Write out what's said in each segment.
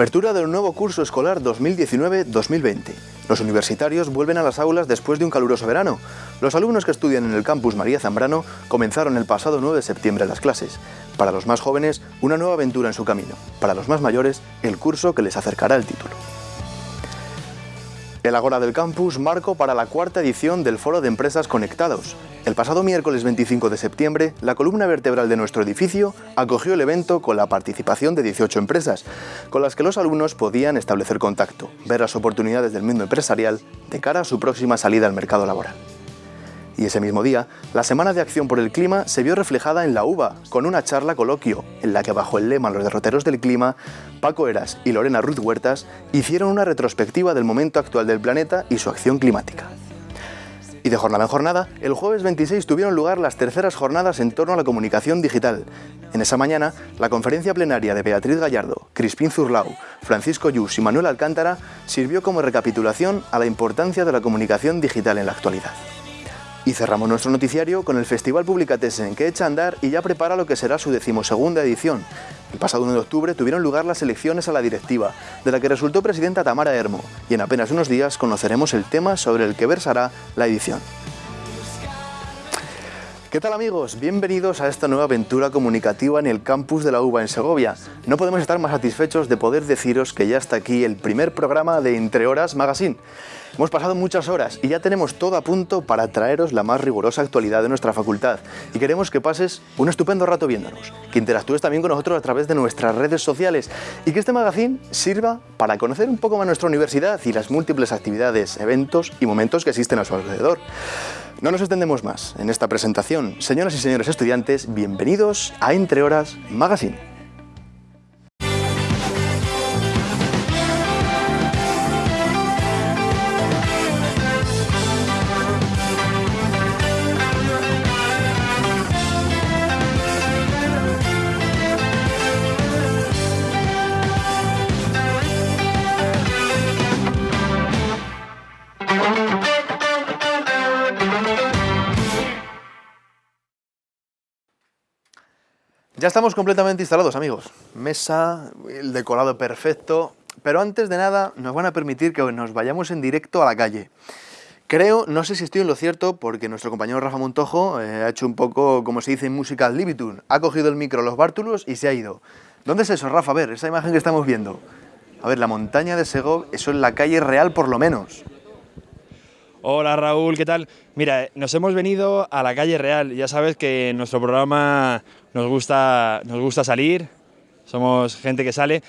Apertura del nuevo curso escolar 2019-2020. Los universitarios vuelven a las aulas después de un caluroso verano. Los alumnos que estudian en el campus María Zambrano comenzaron el pasado 9 de septiembre las clases. Para los más jóvenes, una nueva aventura en su camino. Para los más mayores, el curso que les acercará el título. El Agora del Campus marco para la cuarta edición del Foro de Empresas Conectados. El pasado miércoles 25 de septiembre, la columna vertebral de nuestro edificio acogió el evento con la participación de 18 empresas, con las que los alumnos podían establecer contacto, ver las oportunidades del mundo empresarial de cara a su próxima salida al mercado laboral. Y ese mismo día, la Semana de Acción por el Clima se vio reflejada en la UBA, con una charla coloquio, en la que bajo el lema Los derroteros del clima, Paco Eras y Lorena Ruth Huertas hicieron una retrospectiva del momento actual del planeta y su acción climática. Y de jornada en jornada, el jueves 26 tuvieron lugar las terceras jornadas en torno a la comunicación digital. En esa mañana, la conferencia plenaria de Beatriz Gallardo, Crispín Zurlau, Francisco Yus y Manuel Alcántara sirvió como recapitulación a la importancia de la comunicación digital en la actualidad. Y cerramos nuestro noticiario con el Festival Publicatessen, que echa a andar y ya prepara lo que será su decimosegunda edición. El pasado 1 de octubre tuvieron lugar las elecciones a la directiva, de la que resultó presidenta Tamara Hermo, y en apenas unos días conoceremos el tema sobre el que versará la edición. ¿Qué tal amigos? Bienvenidos a esta nueva aventura comunicativa en el campus de la UBA en Segovia. No podemos estar más satisfechos de poder deciros que ya está aquí el primer programa de Entre Horas Magazine. Hemos pasado muchas horas y ya tenemos todo a punto para traeros la más rigurosa actualidad de nuestra facultad y queremos que pases un estupendo rato viéndonos, que interactúes también con nosotros a través de nuestras redes sociales y que este magazine sirva para conocer un poco más nuestra universidad y las múltiples actividades, eventos y momentos que existen a su alrededor. No nos extendemos más en esta presentación. Señoras y señores estudiantes, bienvenidos a Entre Horas Magazine. Ya estamos completamente instalados, amigos. Mesa, el decorado perfecto. Pero antes de nada, nos van a permitir que nos vayamos en directo a la calle. Creo, no sé si estoy en lo cierto, porque nuestro compañero Rafa Montojo eh, ha hecho un poco, como se dice en música, libitun. Ha cogido el micro, los bártulos y se ha ido. ¿Dónde es eso, Rafa? A ver, esa imagen que estamos viendo. A ver, la montaña de Segov, eso es la calle real por lo menos. Hola Raúl, ¿qué tal? Mira, nos hemos venido a la calle real. Ya sabes que en nuestro programa nos gusta, nos gusta salir, somos gente que sale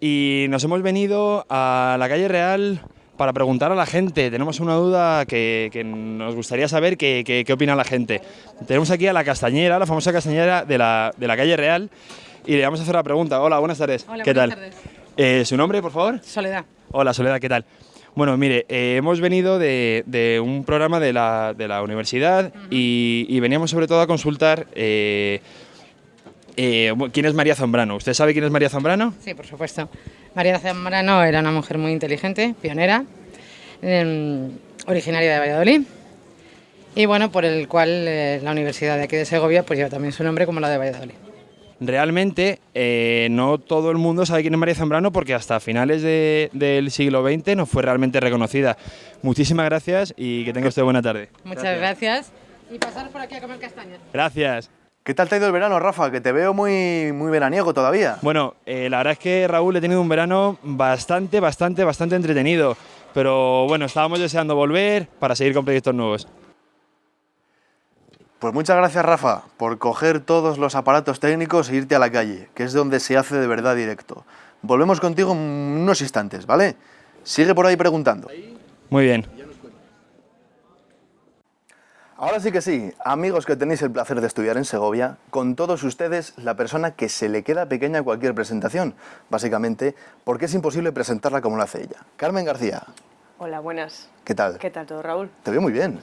y nos hemos venido a la calle real para preguntar a la gente. Tenemos una duda que, nos gustaría saber qué, opina la gente. Tenemos aquí a la castañera, la famosa castañera de la, de la calle real y le vamos a hacer la pregunta. Hola, buenas tardes. Hola, ¿Qué buenas tal? Tardes. Eh, ¿Su nombre, por favor? Soledad. Hola, Soledad, ¿qué tal? Bueno, mire, eh, hemos venido de, un programa de la, de la universidad y, veníamos sobre todo a consultar eh, eh, quién es María Zambrano. ¿Usted sabe quién es María Zambrano? Sí, por supuesto. María Zambrano era una mujer muy inteligente, pionera, em, originaria de Valladolid y bueno, por el cual la universidad de aquí de Segovia pues lleva también su nombre como la de Valladolid realmente eh, no todo el mundo sabe quién es María Zambrano porque hasta finales del siglo XX no fue realmente reconocida. Muchísimas gracias y que tenga usted buena tarde. Muchas gracias. Y pasar por aquí a comer castañas. Gracias. ¿Qué tal te ha ido el verano, Rafa? Que te veo muy, muy veraniego todavía. Bueno, eh, la verdad es que Raúl he tenido un verano bastante, bastante, bastante entretenido. Pero bueno, estábamos deseando volver para seguir con proyectos nuevos. Pues muchas gracias Rafa por coger todos los aparatos técnicos e irte a la calle, que es donde se hace de verdad directo. Volvemos contigo en unos instantes, ¿vale? Sigue por ahí preguntando. Muy bien. Ahora sí que sí, amigos que tenéis el placer de estudiar en Segovia, con todos ustedes la persona que se le queda pequeña a cualquier presentación, básicamente porque es imposible presentarla como lo hace ella. Carmen García. Hola, buenas. ¿Qué tal? ¿Qué tal todo, Raúl? Te veo muy bien.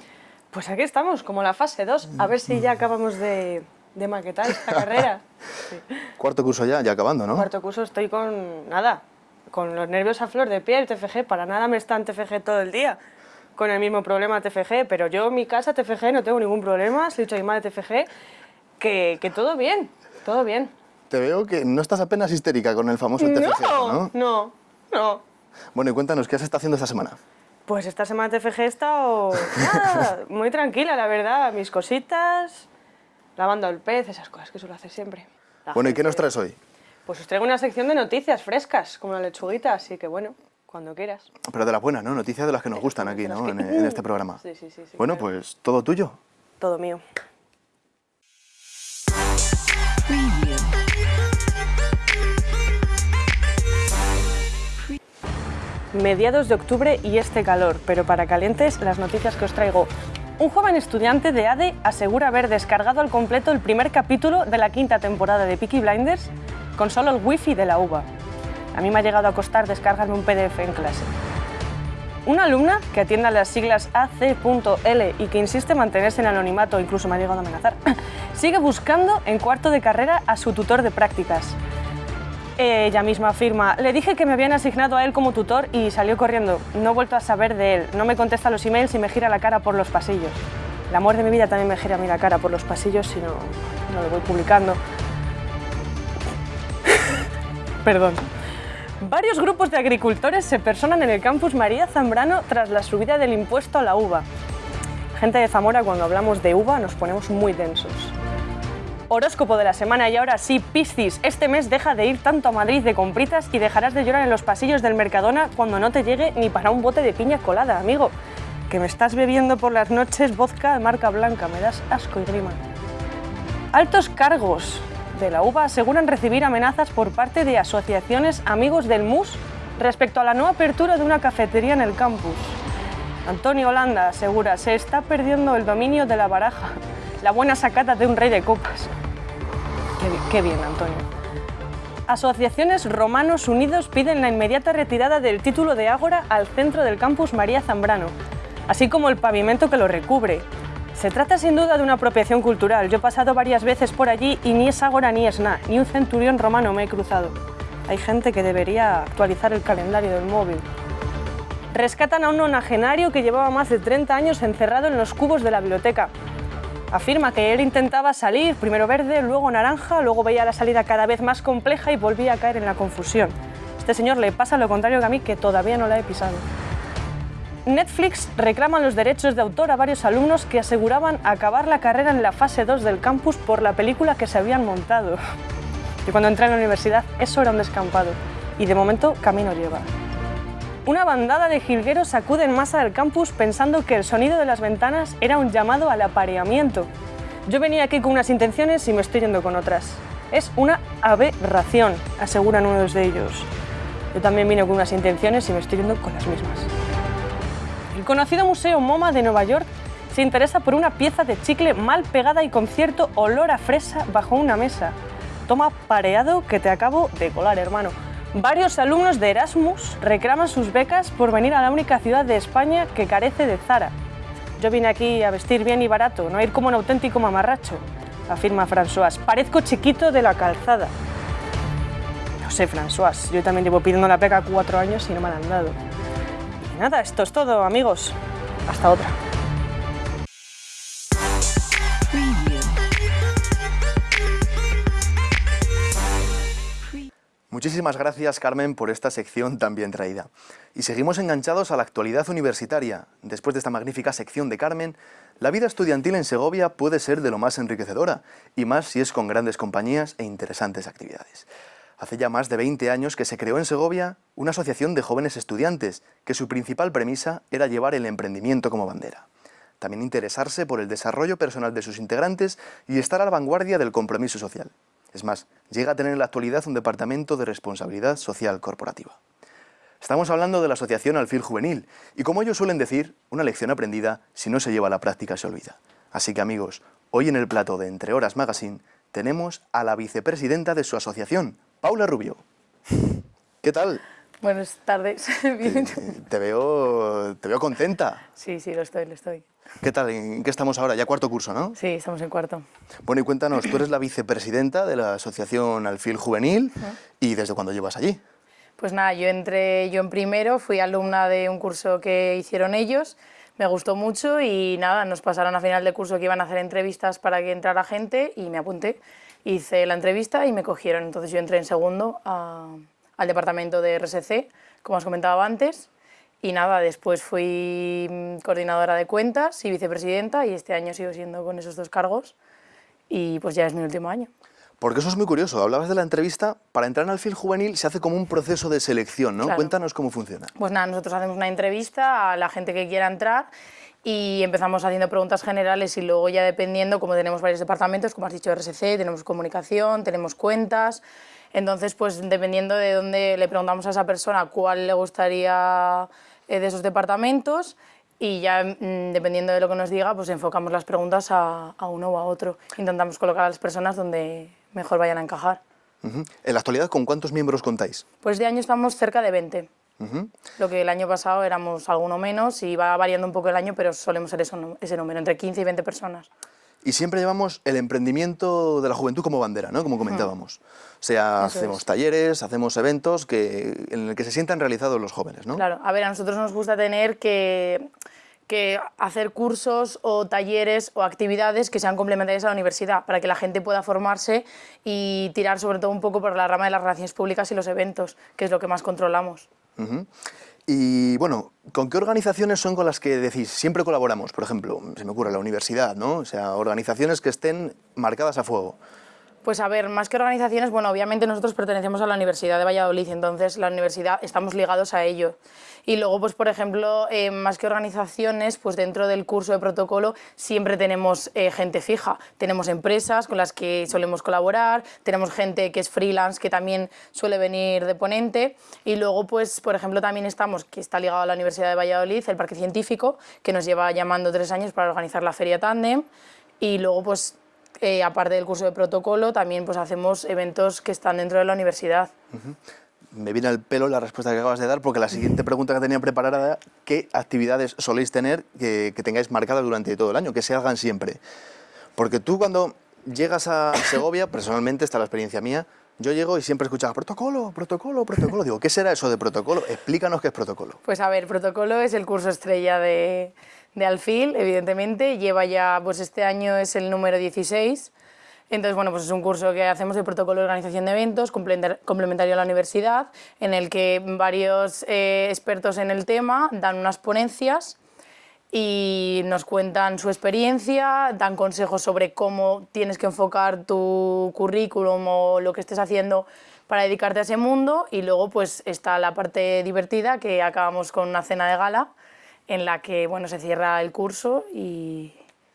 Pues aquí estamos, como la fase 2, a ver si ya acabamos de, maquetar esta carrera. Cuarto curso ya, ya acabando, ¿no? Cuarto curso estoy con, nada, con los nervios a flor de piel, TFG, para nada me está en TFG todo el día, con el mismo problema TFG, pero yo en mi casa TFG no tengo ningún problema, soy dicho a mi madre TFG, que, que todo bien, todo bien. te veo que no estás apenas histérica con el famoso TFG, ¿no? No, no, no. Bueno, y cuéntanos, ¿qué has estado haciendo esta semana? Pues esta semana TFG he estado muy tranquila, la verdad. Mis cositas, lavando el pez, esas cosas que suelo hacer siempre. La Bueno, ¿y qué nos traes hoy? Pues os traigo una sección de noticias frescas, como la lechuguita, así que bueno, cuando quieras. Pero de las buenas, ¿no? Noticias de las que nos gustan aquí, ¿no? En, en este programa. Sí, sí, sí, sí, Bueno, claro. pues todo tuyo. Todo mío. Mediados de octubre y este calor, pero para calientes las noticias que os traigo. Un joven estudiante de ADE asegura haber descargado al completo el primer capítulo de la quinta temporada de Peaky Blinders con solo el wifi de la UBA. A mí me ha llegado a costar descargarme un PDF en clase. Una alumna que atiende a las siglas AC.L y que insiste en mantenerse en anonimato, incluso me ha llegado a amenazar, sigue buscando en cuarto de carrera a su tutor de prácticas. Ella misma afirma, le dije que me habían asignado a él como tutor y salió corriendo. No he vuelto a saber de él, no me contesta los emails y me gira la cara por los pasillos. El amor de mi vida también me gira a mí la cara por los pasillos si no, no lo voy publicando. Perdón. Varios grupos de agricultores se personan en el campus María Zambrano tras la subida del impuesto a la uva. Gente de Zamora, cuando hablamos de uva nos ponemos muy densos. Horóscopo de la semana y ahora sí, Piscis, este mes deja de ir tanto a Madrid de compritas y dejarás de llorar en los pasillos del Mercadona cuando no te llegue ni para un bote de piña colada, amigo. Que me estás bebiendo por las noches vodka de marca blanca, me das asco y grima. Altos cargos de la UBA aseguran recibir amenazas por parte de asociaciones amigos del MUS respecto a la nueva apertura de una cafetería en el campus. Antonio Holanda asegura se está perdiendo el dominio de la baraja, la buena sacata de un rey de copas. Qué bien, Antonio. Asociaciones Romanos Unidos piden la inmediata retirada del título de Ágora al centro del campus María Zambrano, así como el pavimento que lo recubre. Se trata sin duda de una apropiación cultural. Yo he pasado varias veces por allí y ni es Ágora ni es nada, ni un centurión romano me he cruzado. Hay gente que debería actualizar el calendario del móvil. Rescatan a un nonagenario que llevaba más de 30 años encerrado en los cubos de la biblioteca. Afirma que él intentaba salir, primero verde, luego naranja, luego veía la salida cada vez más compleja y volvía a caer en la confusión. Este señor le pasa lo contrario que a mí, que todavía no la he pisado. Netflix reclama los derechos de autor a varios alumnos que aseguraban acabar la carrera en la fase 2 del campus por la película que se habían montado. Y cuando entré en la universidad, eso era un descampado. Y de momento, camino lleva. Una bandada de jilgueros acude en masa del campus pensando que el sonido de las ventanas era un llamado al apareamiento. Yo venía aquí con unas intenciones y me estoy yendo con otras. Es una aberración, aseguran unos de ellos. Yo también vine con unas intenciones y me estoy yendo con las mismas. El conocido Museo MoMA de Nueva York se interesa por una pieza de chicle mal pegada y con cierto olor a fresa bajo una mesa. Toma pareado que te acabo de colar, hermano. Varios alumnos de Erasmus reclaman sus becas por venir a la única ciudad de España que carece de Zara. Yo vine aquí a vestir bien y barato, no a ir como un auténtico mamarracho, afirma François. Parezco chiquito de la calzada. No sé, François, yo también llevo pidiendo la beca cuatro años y no me la han dado. Nada, esto es todo, amigos. Hasta otra. Muchísimas gracias, Carmen, por esta sección tan bien traída. Y seguimos enganchados a la actualidad universitaria. Después de esta magnífica sección de Carmen, la vida estudiantil en Segovia puede ser de lo más enriquecedora, y más si es con grandes compañías e interesantes actividades. Hace ya más de 20 años que se creó en Segovia una asociación de jóvenes estudiantes, que su principal premisa era llevar el emprendimiento como bandera. También interesarse por el desarrollo personal de sus integrantes y estar a la vanguardia del compromiso social. Es más, llega a tener en la actualidad un departamento de responsabilidad social corporativa. Estamos hablando de la Asociación Alfil Juvenil y como ellos suelen decir, una lección aprendida, si no se lleva a la práctica se olvida. Así que amigos, hoy en el plato de Entre Horas Magazine tenemos a la vicepresidenta de su asociación, Paula Rubio. ¿Qué tal? Buenas tardes. Bien. Te veo, te veo contenta. Sí, sí, lo estoy, lo estoy. ¿Qué tal? ¿En qué estamos ahora? Ya cuarto curso, ¿no? Sí, estamos en cuarto. Bueno, y cuéntanos, tú eres la vicepresidenta de la Asociación Alfil Juvenil y ¿desde cuándo llevas allí? Pues nada, yo entré yo en primero, fui alumna de un curso que hicieron ellos, me gustó mucho y nada, nos pasaron a final de curso que iban a hacer entrevistas para que entrara gente y me apunté. Hice la entrevista y me cogieron. Entonces yo entré en segundo al departamento de RSC, como os comentaba antes, y nada, después fui coordinadora de cuentas y vicepresidenta y este año sigo siendo con esos dos cargos y pues ya es mi último año. Porque eso es muy curioso. Hablabas de la entrevista. Para entrar en Alfil Juvenil se hace como un proceso de selección, ¿no? Cuéntanos cómo funciona. Pues nada, nosotros hacemos una entrevista a la gente que quiera entrar y empezamos haciendo preguntas generales y luego ya dependiendo, como tenemos varios departamentos, como has dicho RSC, tenemos comunicación, tenemos cuentas, entonces pues dependiendo de dónde le preguntamos a esa persona cuál le gustaría eh, de esos departamentos y ya mm, dependiendo de lo que nos diga, pues enfocamos las preguntas a, a, uno o a otro. Intentamos colocar a las personas donde mejor vayan a encajar. En la actualidad, ¿con cuántos miembros contáis? Pues de año estamos cerca de 20. Lo que el año pasado éramos alguno menos y va variando un poco el año, pero solemos ser eso, ese número, entre 15 y 20 personas. Y siempre llevamos el emprendimiento de la juventud como bandera, ¿no? como comentábamos. O sea, hacemos talleres, hacemos eventos que, en el que se sientan realizados los jóvenes. ¿no? Claro, a ver, a nosotros nos gusta tener que, que hacer cursos o talleres o actividades que sean complementarias a la universidad, para que la gente pueda formarse y tirar sobre todo un poco por la rama de las relaciones públicas y los eventos, que es lo que más controlamos. Y bueno, ¿con qué organizaciones son con las que decís siempre colaboramos? Por ejemplo, se me ocurre la universidad, ¿no? O sea, organizaciones que estén marcadas a fuego. Pues a ver, más que organizaciones, bueno, obviamente nosotros pertenecemos a la Universidad de Valladolid, entonces la universidad estamos ligados a ello. Y luego, pues por ejemplo, eh, más que organizaciones, pues dentro del curso de protocolo siempre tenemos eh, gente fija. Tenemos empresas con las que solemos colaborar, tenemos gente que es freelance que también suele venir de ponente y luego, pues por ejemplo, también estamos, que está ligado a la Universidad de Valladolid, el Parque Científico, que nos lleva llamando tres años para organizar la Feria Tandem y luego pues eh, aparte del curso de protocolo, también pues, hacemos eventos que están dentro de la universidad. Me viene al pelo la respuesta que acabas de dar, porque la siguiente pregunta que tenía preparada era ¿qué actividades soléis tener que, tengáis marcadas durante todo el año, que se hagan siempre? Porque tú cuando llegas a Segovia, personalmente, está la experiencia mía, yo llego y siempre escuchaba protocolo, protocolo, protocolo. Digo, ¿qué será eso de protocolo? Explícanos qué es protocolo. Pues a ver, protocolo es el curso estrella de, de Alfil, evidentemente, lleva ya, pues este año es el número 16, entonces, bueno, pues es un curso que hacemos de protocolo de organización de eventos, complementario a la universidad, en el que varios eh, expertos en el tema dan unas ponencias y nos cuentan su experiencia, dan consejos sobre cómo tienes que enfocar tu currículum o lo que estés haciendo para dedicarte a ese mundo. Y luego pues está la parte divertida que acabamos con una cena de gala en la que bueno, se cierra el curso y,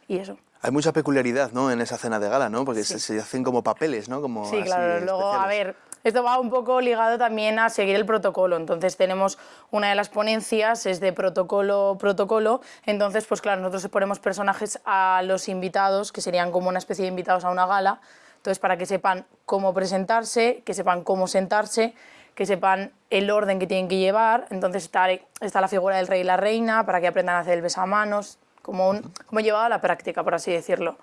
y eso. Hay mucha peculiaridad ¿no? en esa cena de gala, ¿no? porque se, hacen como papeles, ¿no? Como sí, claro. Luego, a ver, esto va un poco ligado también a seguir el protocolo. Entonces tenemos una de las ponencias, es de protocolo, protocolo. Entonces, pues claro, nosotros ponemos personajes a los invitados, que serían como una especie de invitados a una gala. Entonces, para que sepan cómo presentarse, que sepan cómo sentarse, que sepan el orden que tienen que llevar. Entonces está, está la figura del rey y la reina para que aprendan a hacer el besamanos, como, un, como llevado a la práctica, por así decirlo.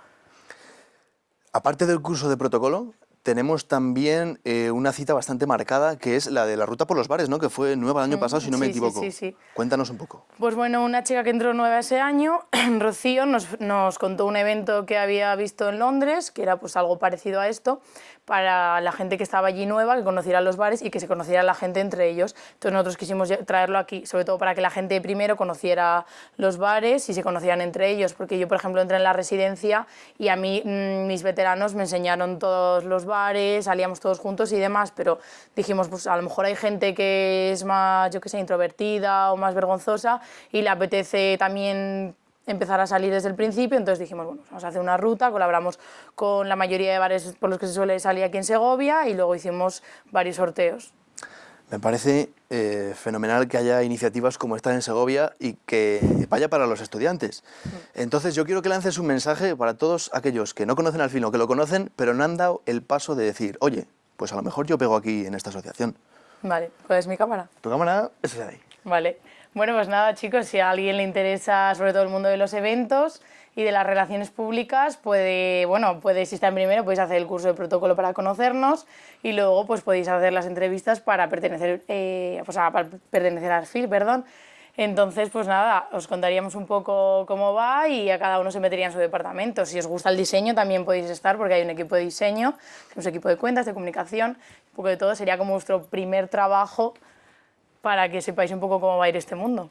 Aparte del curso de protocolo, tenemos también eh, una cita bastante marcada, que es la de la ruta por los bares, ¿no? que fue nueva el año mm, pasado, si no me equivoco. Sí, sí, Cuéntanos un poco. Pues bueno, una chica que entró nueva ese año, Rocío, nos, nos, contó un evento que había visto en Londres, que era pues algo parecido a esto, para la gente que estaba allí nueva, que conociera los bares y que se conociera la gente entre ellos. Entonces nosotros quisimos traerlo aquí, sobre todo para que la gente primero conociera los bares y se conocieran entre ellos, porque yo, por ejemplo, entré en la residencia y a mí mm, mis veteranos me enseñaron todos los bares, salíamos todos juntos y demás, pero dijimos, pues a lo mejor hay gente que es más, yo qué sé, introvertida o más vergonzosa y le apetece también empezar a salir desde el principio, entonces dijimos, bueno, vamos a hacer una ruta, colaboramos con la mayoría de bares por los que se suele salir aquí en Segovia y luego hicimos varios sorteos. Me parece eh, fenomenal que haya iniciativas como esta en Segovia y que vaya para los estudiantes. Entonces yo quiero que lances un mensaje para todos aquellos que no conocen al fin o que lo conocen, pero no han dado el paso de decir, oye, pues a lo mejor yo pego aquí en esta asociación. Vale, ¿cuál mi cámara? Tu cámara es de ahí. Vale. Bueno, pues nada, chicos, si a alguien le interesa sobre todo el mundo de los eventos y de las relaciones públicas, puede, bueno, puede, si está en primero, podéis hacer el curso de protocolo para conocernos y luego pues podéis hacer las entrevistas para pertenecer, eh, pues, a, pertenecer al FIL, perdón. Entonces, pues nada, os contaríamos un poco cómo va y a cada uno se metería en su departamento. Si os gusta el diseño también podéis estar porque hay un equipo de diseño, un equipo de cuentas, de comunicación, un poco de todo. Sería como vuestro primer trabajo para que sepáis un poco cómo va a ir este mundo.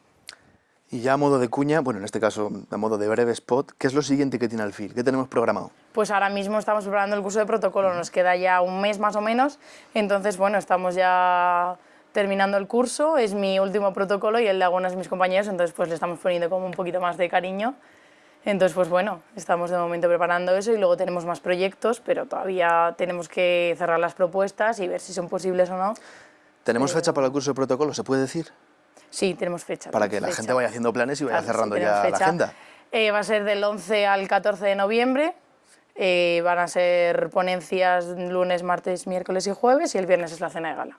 Y ya a modo de cuña, bueno, en este caso a modo de breve spot, ¿qué es lo siguiente que tiene Alfil? ¿Qué tenemos programado? Pues ahora mismo estamos preparando el curso de protocolo, nos queda ya un mes más o menos, entonces bueno, estamos ya terminando el curso, es mi último protocolo y el de algunos de mis compañeros, entonces pues le estamos poniendo como un poquito más de cariño. Entonces, pues bueno, estamos de momento preparando eso y luego tenemos más proyectos, pero todavía tenemos que cerrar las propuestas y ver si son posibles o no. ¿Tenemos fecha para el curso de protocolo, se puede decir? Sí, tenemos fecha. Para que la gente vaya haciendo planes y vaya cerrando ya la agenda. Eh, va a ser del 11 al 14 de noviembre. Eh, van a ser ponencias lunes, martes, miércoles y jueves y el viernes es la cena de gala.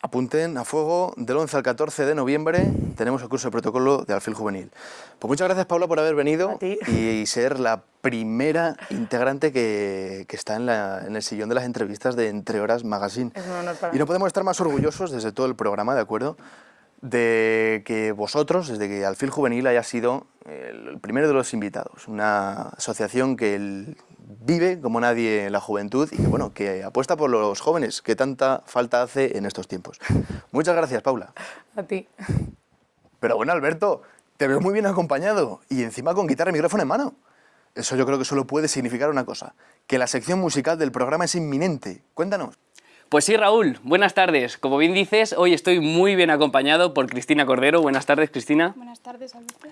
Apunten a fuego, del 11 al 14 de noviembre tenemos el curso de protocolo de Alfil Juvenil. Pues muchas gracias Paula por haber venido y ser la primera integrante que, que está en, la, en, el sillón de las entrevistas de Entre Horas Magazine. Es un honor para y no podemos estar más orgullosos desde todo el programa, ¿de acuerdo? de que vosotros, desde que Alfil Juvenil haya sido el primero de los invitados, una asociación que vive como nadie la juventud y que, bueno, que apuesta por los jóvenes, que tanta falta hace en estos tiempos. Muchas gracias, Paula. A ti. Pero bueno, Alberto, te veo muy bien acompañado y encima con guitarra y micrófono en mano. Eso yo creo que solo puede significar una cosa, que la sección musical del programa es inminente. Cuéntanos. Pues sí, Raúl, buenas tardes. Como bien dices, hoy estoy muy bien acompañado por Cristina Cordero. Buenas tardes, Cristina. Buenas tardes, Alberto.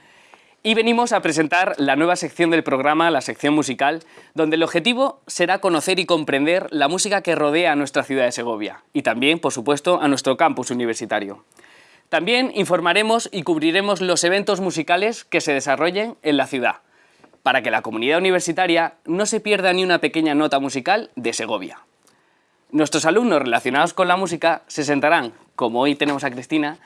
Y venimos a presentar la nueva sección del programa, la sección musical, donde el objetivo será conocer y comprender la música que rodea a nuestra ciudad de Segovia y también, por supuesto, a nuestro campus universitario. También informaremos y cubriremos los eventos musicales que se desarrollen en la ciudad, para que la comunidad universitaria no se pierda ni una pequeña nota musical de Segovia. Nuestros alumnos relacionados con la música se sentarán, como hoy tenemos a Cristina,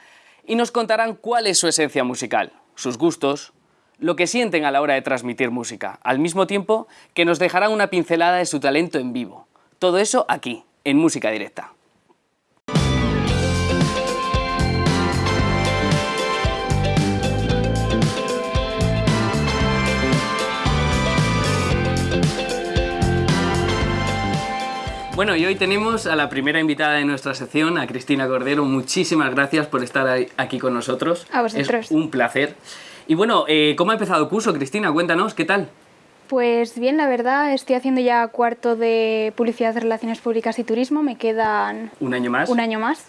y nos contarán cuál es su esencia musical, sus gustos, lo que sienten a la hora de transmitir música, al mismo tiempo que nos dejarán una pincelada de su talento en vivo. Todo eso aquí, en Música Directa. Bueno, y hoy tenemos a la primera invitada de nuestra sección, a Cristina Cordero. Muchísimas gracias por estar aquí con nosotros. A vosotros. Es un placer. Y bueno, eh, ¿cómo ha empezado el curso, Cristina? Cuéntanos, ¿qué tal? Pues bien, la verdad, estoy haciendo ya cuarto de Publicidad, Relaciones Públicas y Turismo. Me quedan... ¿Un año más? Un año más.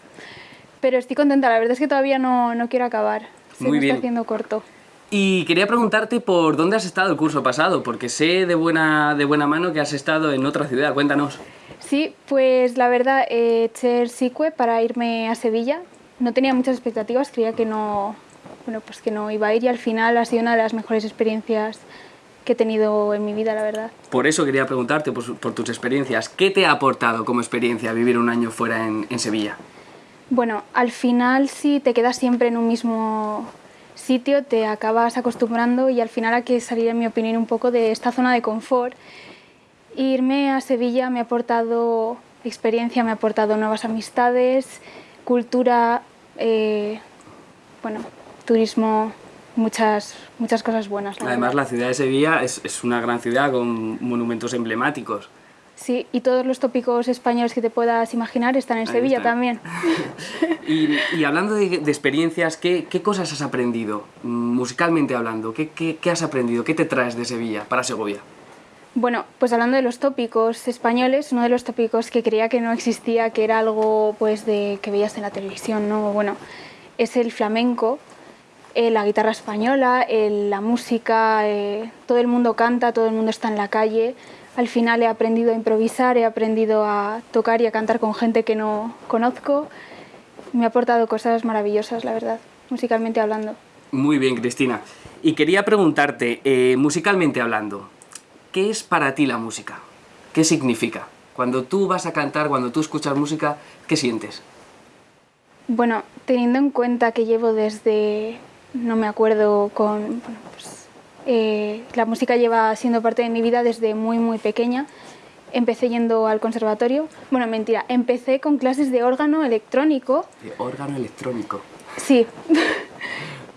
Pero estoy contenta, la verdad es que todavía no, no quiero acabar. Se Muy me bien. está haciendo corto. Y quería preguntarte por dónde has estado el curso pasado, porque sé de buena, de buena mano que has estado en otra ciudad. Cuéntanos. Sí, pues la verdad, eh, eché el SICUE para irme a Sevilla. No tenía muchas expectativas, creía que no, bueno, pues que no iba a ir y al final ha sido una de las mejores experiencias que he tenido en mi vida, la verdad. Por eso quería preguntarte por, por tus experiencias. ¿Qué te ha aportado como experiencia vivir un año fuera en, en Sevilla? Bueno, al final si te quedas siempre en un mismo sitio, te acabas acostumbrando y al final hay que salir, en mi opinión, un poco de esta zona de confort. Irme a Sevilla me ha aportado experiencia, me ha aportado nuevas amistades, cultura, eh, bueno, turismo, muchas, muchas cosas buenas. la Además, verdad. la ciudad de Sevilla es, es una gran ciudad con monumentos emblemáticos. Sí, y todos los tópicos españoles que te puedas imaginar están en Ahí Sevilla está. también. Y, y hablando de, de experiencias, ¿qué, qué cosas has aprendido, mm, musicalmente hablando? ¿Qué, qué, qué has aprendido? ¿Qué te traes de Sevilla para Segovia? Bueno, pues hablando de los tópicos españoles, uno de los tópicos que creía que no existía, que era algo pues de que veías en la televisión, ¿no? Bueno, es el flamenco, eh, la guitarra española, el- la música, eh, todo el mundo canta, todo el mundo está en la calle. Al final he aprendido a improvisar, he aprendido a tocar y a cantar con gente que no conozco. Me ha aportado cosas maravillosas, la verdad, musicalmente hablando. Muy bien, Cristina. Y quería preguntarte, eh, musicalmente hablando, ¿qué es para ti la música? ¿Qué significa? Cuando tú vas a cantar, cuando tú escuchas música, ¿qué sientes? Bueno, teniendo en cuenta que llevo desde, no me acuerdo con, bueno, pues, eh, la música lleva siendo parte de mi vida desde muy, muy pequeña. Empecé yendo al conservatorio, bueno, mentira, empecé con clases de órgano electrónico, De órgano electrónico. sí.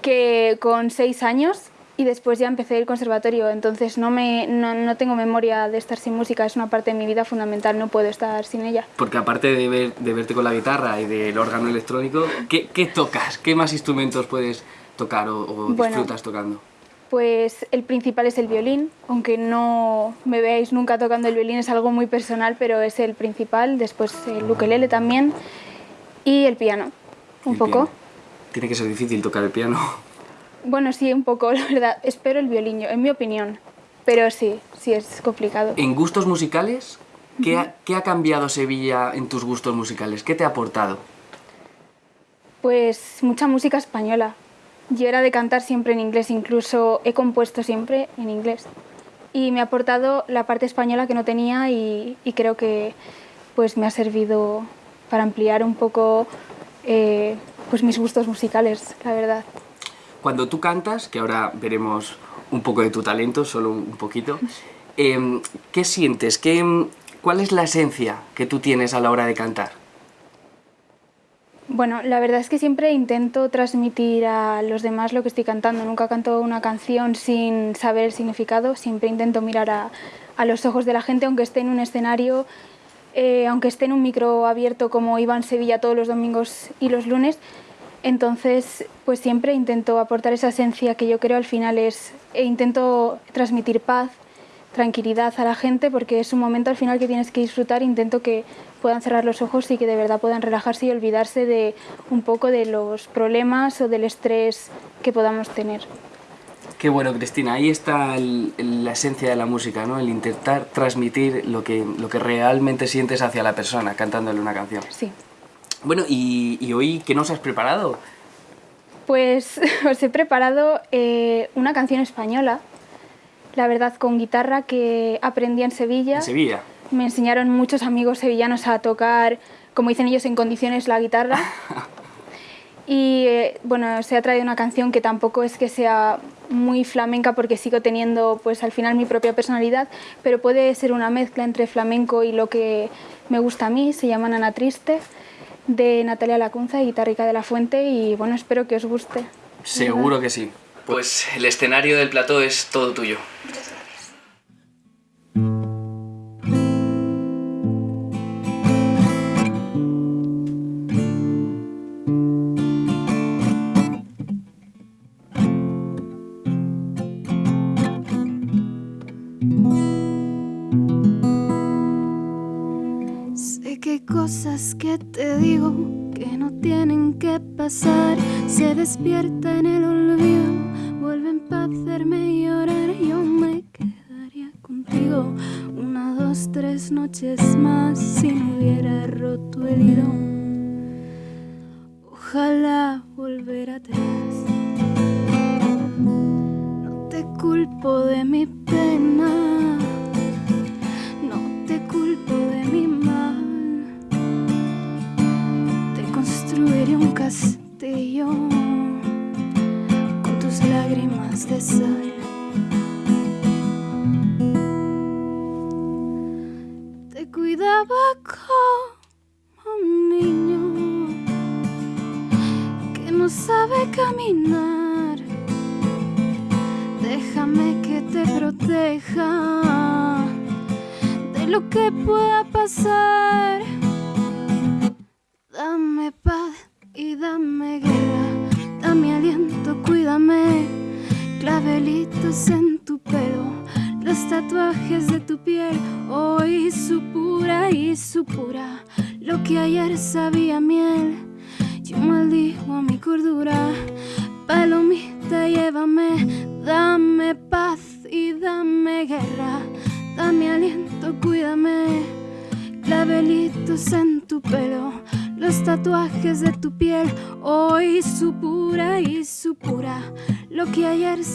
que con seis años y después ya empecé el conservatorio, entonces no, me, no, no, tengo memoria de estar sin música, es una parte de mi vida fundamental, no puedo estar sin ella. Porque aparte de, ver, de verte con la guitarra y del órgano electrónico, ¿qué, qué tocas? ¿Qué más instrumentos puedes tocar o, o Bueno. disfrutas tocando? Pues el principal es el violín, aunque no me veáis nunca tocando el violín, es algo muy personal, pero es el principal, después el ukelele también y el piano, un El poco. piano. Tiene que ser difícil tocar el piano. Bueno, sí, un poco, la verdad. Espero el violín, en mi opinión. Pero sí, sí es complicado. En gustos musicales, ¿qué, ha, ¿qué ha cambiado Sevilla en tus gustos musicales? ¿Qué te ha aportado? Pues mucha música española. Yo era de cantar siempre en inglés, incluso he compuesto siempre en inglés. Y me ha aportado la parte española que no tenía y, y creo que pues me ha servido para ampliar un poco eh, pues mis gustos musicales, la verdad. Cuando tú cantas, que ahora veremos un poco de tu talento, solo un poquito, em, ¿qué sientes? ¿Qué, ¿Cuál es la esencia que tú tienes a la hora de cantar? Bueno, la verdad es que siempre intento transmitir a los demás lo que estoy cantando. Nunca canto una canción sin saber el significado. Siempre intento mirar a, los ojos de la gente, aunque esté en un escenario, eh, aunque esté en un micro abierto como iba en Sevilla todos los domingos y los lunes. Entonces, pues siempre intento aportar esa esencia que yo creo al final es, e intento transmitir paz, tranquilidad a la gente porque es un momento al final que tienes que disfrutar. Intento que puedan cerrar los ojos y que de verdad puedan relajarse y olvidarse de un poco de los problemas o del estrés que podamos tener. Qué bueno, Cristina, ahí está el- el- la esencia de la música, ¿no? El intentar transmitir lo que, lo que realmente sientes hacia la persona cantándole una canción. Sí. Bueno, y, y hoy, ¿qué nos has preparado? Pues os he preparado eh, una canción española, la verdad con guitarra que aprendí en Sevilla. En Sevilla. Me enseñaron muchos amigos sevillanos a tocar, como dicen ellos, en condiciones la guitarra. Y eh, bueno, se ha traído una canción que tampoco es que sea muy flamenca porque sigo teniendo pues al final mi propia personalidad, pero puede ser una mezcla entre flamenco y lo que me gusta a mí, se llama Nana Triste, de Natalia Lacunza y Guitarrica de la Fuente y bueno, espero que os guste. Seguro que sí. Pues el escenario del plató es todo tuyo. Te digo que no tienen que pasar. Se despierta en el olvido, vuelven para hacerme llorar. Yo me quedaría contigo una, dos, tres noches más si no hubiera roto el hilo. Ojalá volver atrás. No te culpo de mi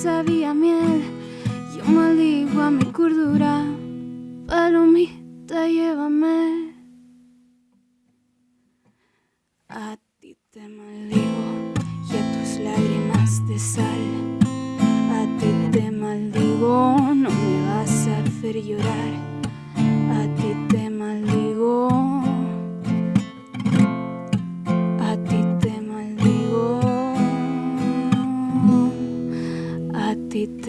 sabía miel, yo maldigo a mi cordura. Palomita, llévame. A ti te maldigo y a tus lágrimas de sal. A ti te maldigo, no me vas a hacer llorar. A ti te maldigo.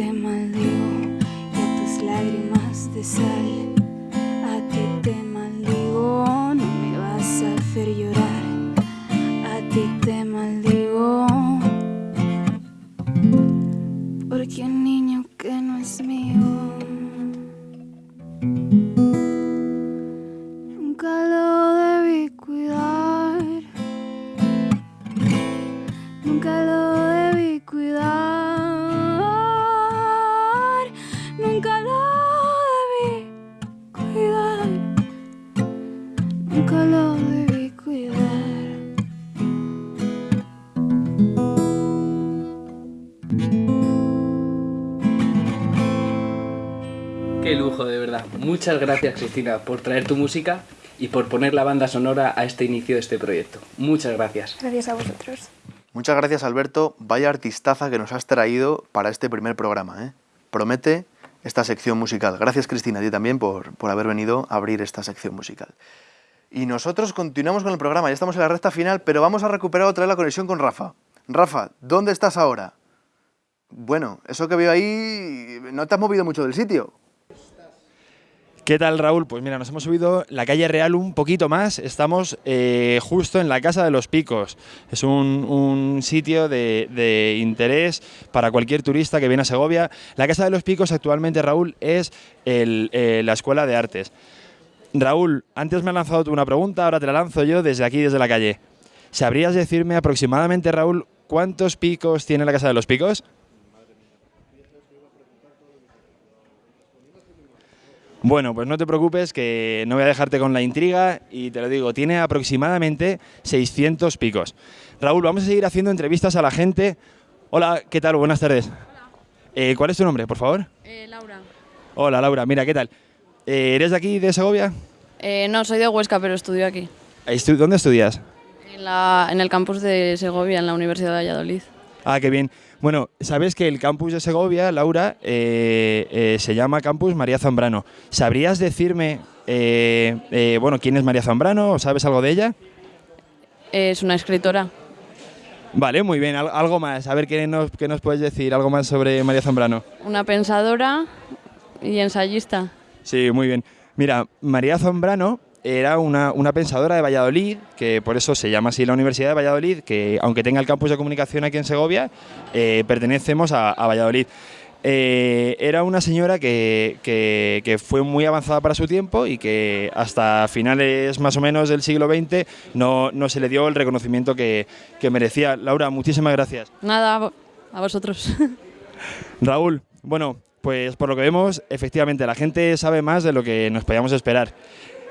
Te maldigo y a tus lágrimas de sal. A ti te maldigo, no me vas a hacer llorar. A ti te maldigo. Porque un niño que no es mío. Qué lujo, de verdad. Muchas gracias, Cristina, por traer tu música y por poner la banda sonora a este inicio de este proyecto. Muchas gracias. Gracias a vosotros. Muchas gracias, Alberto. Vaya artistaza que nos has traído para este primer programa. ¿eh? Promete esta sección musical. Gracias, Cristina, a ti también por, por haber venido a abrir esta sección musical. Y nosotros continuamos con el programa. Ya estamos en la recta final, pero vamos a recuperar otra vez la conexión con Rafa. Rafa, ¿dónde estás ahora? Bueno, eso que veo ahí, no te has movido mucho del sitio. ¿Qué tal, Raúl? Pues mira, nos hemos subido la calle Real un poquito más. Estamos eh, justo en la Casa de los Picos. Es un, sitio de, interés para cualquier turista que viene a Segovia. La Casa de los Picos actualmente, Raúl, es eh, la Escuela de Artes. Raúl, antes me has lanzado tú una pregunta, ahora te la lanzo yo desde aquí, desde la calle. ¿Sabrías decirme aproximadamente, Raúl, cuántos picos tiene la Casa de los Picos? Bueno, pues no te preocupes que no voy a dejarte con la intriga y te lo digo, tiene aproximadamente 600 picos. Raúl, vamos a seguir haciendo entrevistas a la gente. Hola, ¿qué tal? Buenas tardes. Eh, ¿Cuál es tu nombre, por favor? Eh, Laura. Hola, Laura, mira, ¿qué tal? Eh, ¿Eres de aquí, de Segovia? Eh, no, soy de Huesca, pero estudio aquí. ¿Dónde estudias? En, la- en el campus de Segovia, en la Universidad de Valladolid. Ah, qué bien. Bueno, sabes que el campus de Segovia, Laura, eh, eh, se llama Campus María Zambrano. ¿Sabrías decirme, eh, bueno, quién es María Zambrano? ¿Sabes algo de ella? Es una escritora. Vale, muy bien. Al- algo más. A ver, ¿qué nos, qué nos puedes decir? ¿Algo más sobre María Zambrano? Una pensadora y ensayista. Sí, muy bien. Mira, María Zambrano era una, una pensadora de Valladolid, que por eso se llama así la Universidad de Valladolid, que aunque tenga el campus de comunicación aquí en Segovia, eh, pertenecemos a, a Valladolid. Eh, era una señora que, que- que fue muy avanzada para su tiempo y que hasta finales más o menos del siglo XX no, no se le dio el reconocimiento que, que merecía. Laura, muchísimas gracias. Nada, a vosotros. Raúl, bueno, pues por lo que vemos, efectivamente, la gente sabe más de lo que nos podíamos esperar.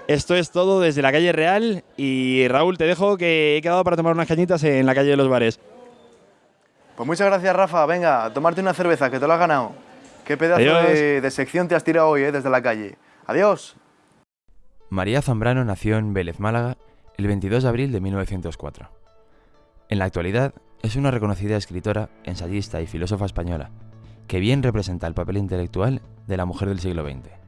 Esto es todo desde la calle Real y Raúl, te dejo que he quedado para tomar unas cañitas en la calle de los bares. Pues muchas gracias, Rafa. Venga, a tomarte una cerveza, que te lo has ganado. Qué pedazo de sección te has tirado hoy, eh, desde la calle. Adiós. María Zambrano nació en Vélez, Málaga, el 22 de abril de 1904. En la actualidad es una reconocida escritora, ensayista y filósofa española, que bien representa el papel intelectual de la mujer del siglo XX.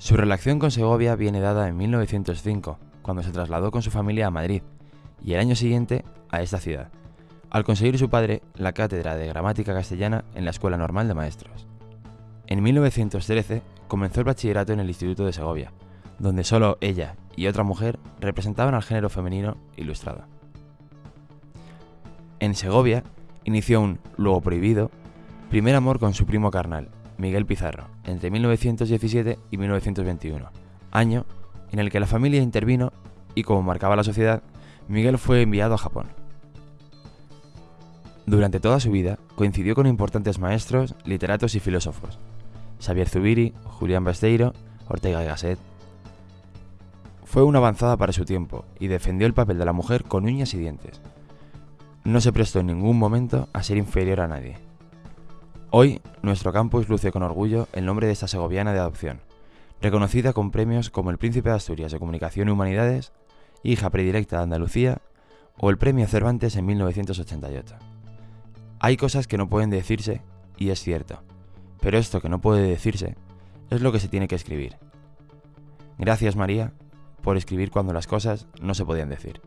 Su relación con Segovia viene dada en 1905, cuando se trasladó con su familia a Madrid, y el año siguiente a esta ciudad, al conseguir su padre la cátedra de gramática castellana en la Escuela Normal de Maestros. En 1913 comenzó el bachillerato en el Instituto de Segovia, donde solo ella y otra mujer representaban al género femenino ilustrado. En Segovia inició un, luego prohibido, primer amor con su primo carnal, Miguel Pizarro, entre 1917 y 1921, año en el que la familia intervino y como marcaba la sociedad, Miguel fue enviado a Japón. Durante toda su vida coincidió con importantes maestros, literatos y filósofos, Xavier Zubiri, Julián Besteiro, Ortega y Gasset. Fue una avanzada para su tiempo y defendió el papel de la mujer con uñas y dientes. No se prestó en ningún momento a ser inferior a nadie. Hoy, nuestro campus luce con orgullo el nombre de esta segoviana de adopción, reconocida con premios como el Príncipe de Asturias de Comunicación y Humanidades, hija predilecta de Andalucía o el Premio Cervantes en 1988. Hay cosas que no pueden decirse y es cierto, pero esto que no puede decirse es lo que se tiene que escribir. Gracias María por escribir cuando las cosas no se podían decir.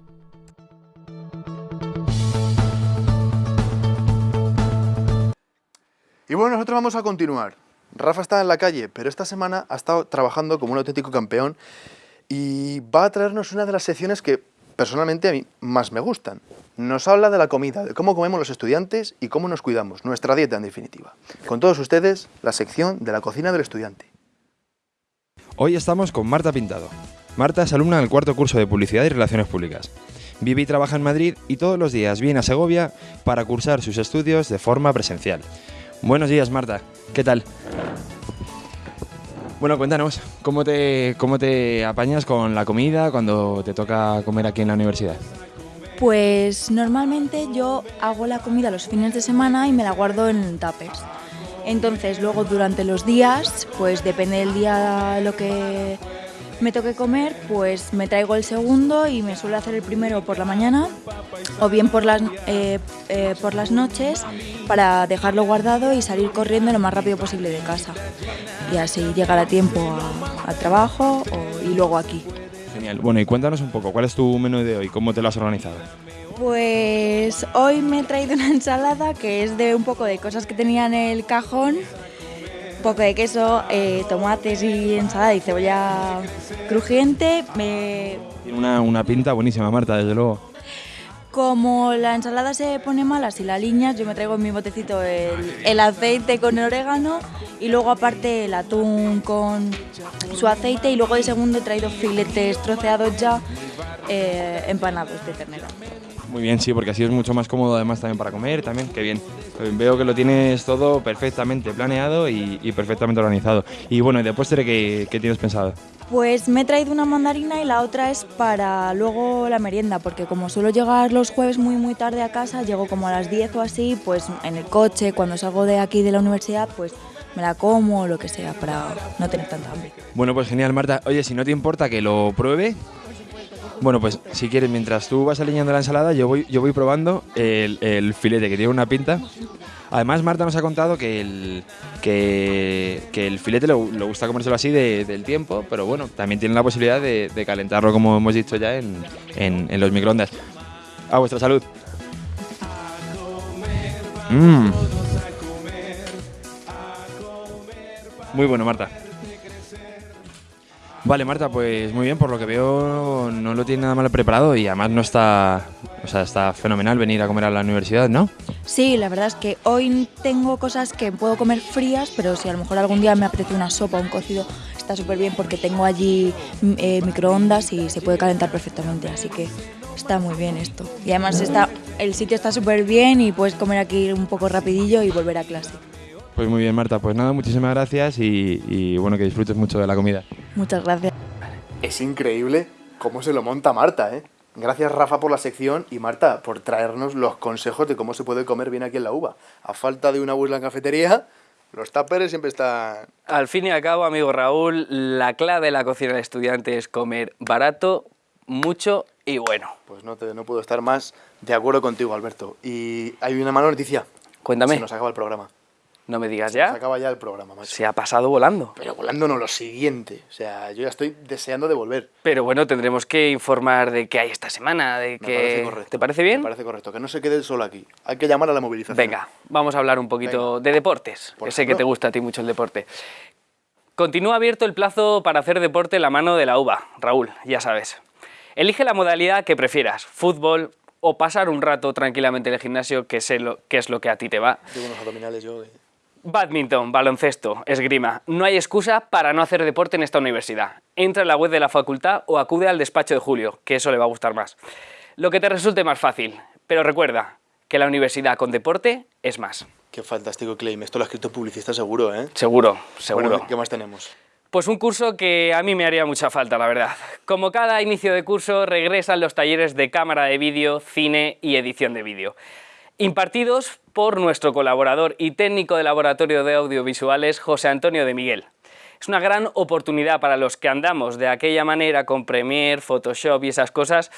Y bueno, nosotros vamos a continuar. Rafa está en la calle, pero esta semana ha estado trabajando como un auténtico campeón y va a traernos una de las secciones que personalmente a mí más me gustan. Nos habla de la comida, de cómo comemos los estudiantes y cómo nos cuidamos, nuestra dieta en definitiva. Con todos ustedes, la sección de la cocina del estudiante. Hoy estamos con Marta Pintado. Marta es alumna del cuarto curso de Publicidad y Relaciones Públicas. Vive y trabaja en Madrid y todos los días viene a Segovia para cursar sus estudios de forma presencial. Buenos días, Marta. ¿Qué tal? Bueno, cuéntanos, ¿cómo te, ¿cómo te apañas con la comida cuando te toca comer aquí en la universidad? Pues normalmente yo hago la comida los fines de semana y me la guardo en tuppers. Entonces luego durante los días, pues depende del día lo que me toque comer, pues me traigo el segundo y me suelo hacer el primero por la mañana o bien por las, eh, eh, por las noches para dejarlo guardado y salir corriendo lo más rápido posible de casa. Y así llegar a tiempo al trabajo y luego aquí. Genial. Bueno, y cuéntanos un poco, ¿cuál es tu menú de hoy? ¿Cómo te lo has organizado? Pues hoy me he traído una ensalada que es de un poco de cosas que tenía en el cajón poco de queso, eh, tomates y ensalada y cebolla crujiente. Me... Tiene una, una pinta buenísima, Marta, desde luego. Como la ensalada se pone mala si la aliñas, yo me traigo en mi botecito el, el, aceite con el orégano y luego aparte el atún con su aceite y luego de segundo he traído filetes troceados ya eh, empanados de ternera. Muy bien, sí, porque así es mucho más cómodo además también para comer, también, qué bien. Veo que lo tienes todo perfectamente planeado y, y perfectamente organizado. Y bueno, ¿y de postre qué, qué tienes pensado? Pues me he traído una mandarina y la otra es para luego la merienda, porque como suelo llegar los jueves muy muy tarde a casa, llego como a las 10 o así, pues en el coche, cuando salgo de aquí de la universidad, pues me la como o lo que sea para no tener tanta hambre. Bueno, pues genial, Marta. Oye, si no te importa que lo pruebe, bueno, pues si quieres, mientras tú vas alineando la ensalada, yo voy, yo voy probando el, filete, que tiene una pinta. Además, Marta nos ha contado que el, que, el filete le, le, gusta comérselo así de, del tiempo, pero bueno, también tiene la posibilidad de, calentarlo, como hemos dicho ya, en, en, en los microondas. A vuestra salud. Mm. Muy bueno, Marta. Vale, Marta, pues muy bien, por lo que veo no lo tiene nada mal preparado y además no está, o sea, está fenomenal venir a comer a la universidad, ¿no? Sí, la verdad es que hoy tengo cosas que puedo comer frías, pero si a lo mejor algún día me apetece una sopa o un cocido, está súper bien porque tengo allí eh, microondas y se puede calentar perfectamente, así que está muy bien esto. Y además está, el sitio está súper bien y puedes comer aquí un poco rapidillo y volver a clase. Pues muy bien, Marta. Pues nada, muchísimas gracias y, y, bueno, que disfrutes mucho de la comida. Muchas gracias. Es increíble cómo se lo monta Marta, ¿eh? Gracias, Rafa, por la sección y Marta, por traernos los consejos de cómo se puede comer bien aquí en la uva. A falta de una en cafetería, los tuppers siempre están... Al fin y al cabo, amigo Raúl, la clave de la cocina de estudiante es comer barato, mucho y bueno. Pues no, te, no puedo estar más de acuerdo contigo, Alberto. Y hay una mala noticia. Cuéntame. Se nos acaba el programa. No me digas Se ya. nos acaba ya el programa, macho. Se ha pasado volando. Pero volando no, lo siguiente. O sea, yo ya estoy deseando de volver. Pero bueno, tendremos que informar de qué hay esta semana, de que... parece correcto. ¿Te parece bien? Me parece correcto. Que no se quede solo aquí. Hay que llamar a la movilización. Venga, vamos a hablar un poquito de deportes. Por que sé que te gusta a ti mucho el deporte. Continúa abierto el plazo para hacer deporte en la mano de la uva, Raúl, ya sabes. Elige la modalidad que prefieras, fútbol o pasar un rato tranquilamente en el gimnasio, que, sé lo, que es lo que a ti te va. Unos abdominales yo. eh. Badminton, baloncesto, esgrima. No hay excusa para no hacer deporte en esta universidad. Entra en la web de la facultad o acude al despacho de Julio, que eso le va a gustar más. Lo que te resulte más fácil. Pero recuerda que la universidad con deporte es más. Qué fantástico claim. Esto lo ha escrito publicista seguro, ¿eh? Seguro, seguro. Bueno, ¿Qué más tenemos? Pues un curso que a mí me haría mucha falta, la verdad. Como cada inicio de curso, regresan los talleres de cámara de vídeo, cine y edición de vídeo. Impartidos por nuestro colaborador y técnico de laboratorio de audiovisuales, José Antonio de Miguel. Es una gran oportunidad para los que andamos de aquella manera con Premiere, Photoshop y esas cosas.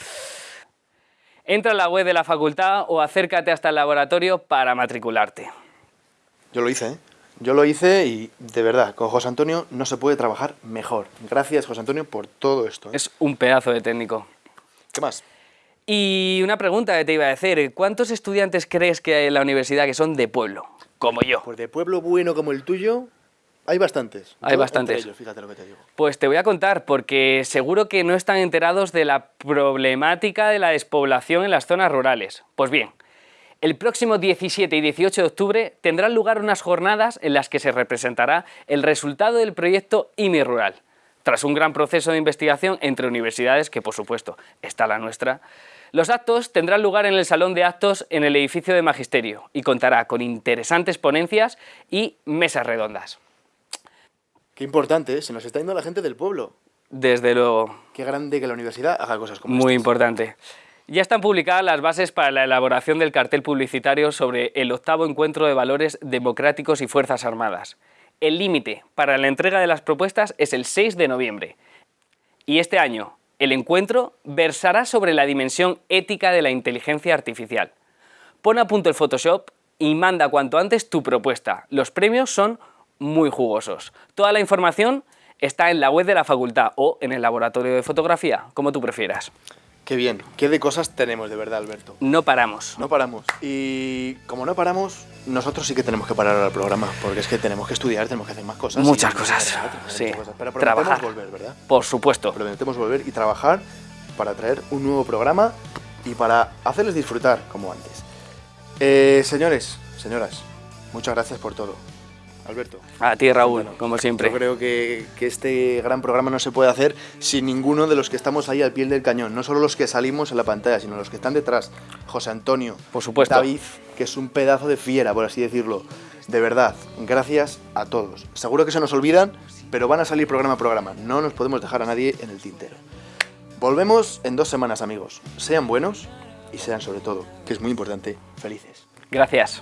Entra en la web de la facultad o acércate hasta el laboratorio para matricularte. Yo lo hice, ¿eh? Yo lo hice y de verdad, con José Antonio no se puede trabajar mejor. Gracias, José Antonio, por todo esto. ¿eh? Es un pedazo de técnico. ¿Qué más? Y una pregunta que te iba a hacer, ¿cuántos estudiantes crees que hay en la universidad que son de pueblo? como yo. Pues de pueblo bueno como el tuyo, hay bastantes. Hay bastantes. entre ellos, fíjate lo que te digo. Pues te voy a contar, porque seguro que no están enterados de la problemática de la despoblación en las zonas rurales. Pues bien, el próximo 17 y 18 de octubre tendrán lugar unas jornadas en las que se representará el resultado del proyecto IMI Rural. Tras un gran proceso de investigación entre universidades, que por supuesto está la nuestra, los actos tendrán lugar en el Salón de Actos en el edificio de Magisterio y contará con interesantes ponencias y mesas redondas. Qué importante, ¿eh? se nos está yendo la gente del pueblo. Desde luego, Qué grande que la universidad haga cosas como Muy estas. importante. Ya están publicadas las bases para la elaboración del cartel publicitario sobre el octavo encuentro de valores democráticos y Fuerzas Armadas. El límite para la entrega de las propuestas es el 6 de noviembre. Y este año, el encuentro versará sobre la dimensión ética de la inteligencia artificial. Pon a punto el Photoshop y manda cuanto antes tu propuesta. Los premios son muy jugosos. Toda la información está en la web de la facultad o en el laboratorio de fotografía, como tú prefieras. Qué bien, qué de cosas tenemos de verdad, Alberto. No paramos. No paramos. Y como no paramos, nosotros sí que tenemos que parar ahora el programa, porque es que tenemos que estudiar, tenemos que hacer más cosas. Muchas cosas, sí. muchas cosas. Pero prometemos Trabajar. volver, ¿verdad? Por supuesto. Prometemos volver y trabajar para traer un nuevo programa y para hacerles disfrutar como antes. Eh, señores, señoras, muchas gracias por todo. Alberto. A ti, Raúl, como siempre. Yo creo que, que este gran programa no se puede hacer sin ninguno de los que estamos ahí al pie del cañón. No solo los que salimos en la pantalla, sino los que están detrás. José Antonio. Por supuesto. David, que es un pedazo de fiera, por así decirlo. De verdad, gracias a todos. Seguro que se nos olvidan, pero van a salir programa a programa. No nos podemos dejar a nadie en el tintero. Volvemos en dos semanas, amigos. Sean buenos y sean sobre todo, que es muy importante, felices. Gracias.